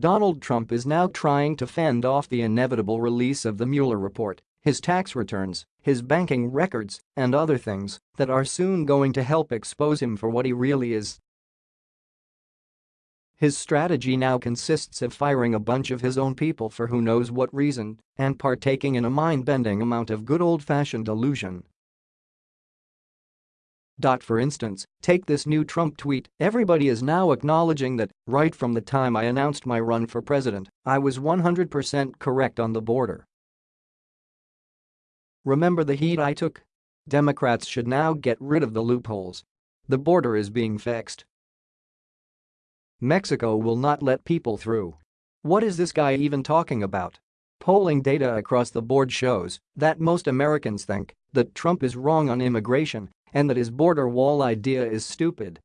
Donald Trump is now trying to fend off the inevitable release of the Mueller report, his tax returns, his banking records, and other things that are soon going to help expose him for what he really is. His strategy now consists of firing a bunch of his own people for who knows what reason and partaking in a mind-bending amount of good old-fashioned delusion for instance, take this new Trump tweet, everybody is now acknowledging that, right from the time I announced my run for president, I was 100% correct on the border. Remember the heat I took? Democrats should now get rid of the loopholes. The border is being fixed. Mexico will not let people through. What is this guy even talking about? Polling data across the board shows that most Americans think that Trump is wrong on immigration and that his border wall idea is stupid.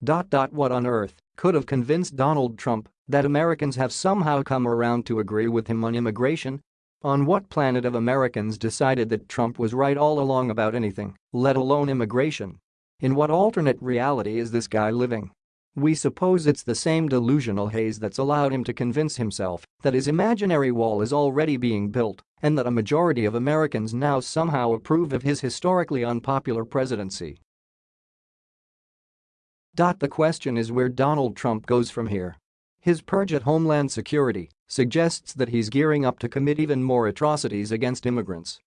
What on earth could have convinced Donald Trump that Americans have somehow come around to agree with him on immigration? On what planet of Americans decided that Trump was right all along about anything, let alone immigration? In what alternate reality is this guy living? We suppose it's the same delusional haze that's allowed him to convince himself that his imaginary wall is already being built and that a majority of Americans now somehow approve of his historically unpopular presidency. The question is where Donald Trump goes from here. His purge at Homeland Security suggests that he's gearing up to commit even more atrocities against immigrants.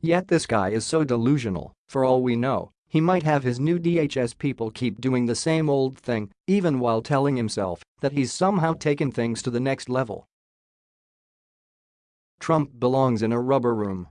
Yet this guy is so delusional, for all we know, he might have his new DHS people keep doing the same old thing, even while telling himself that he's somehow taken things to the next level. Trump belongs in a rubber room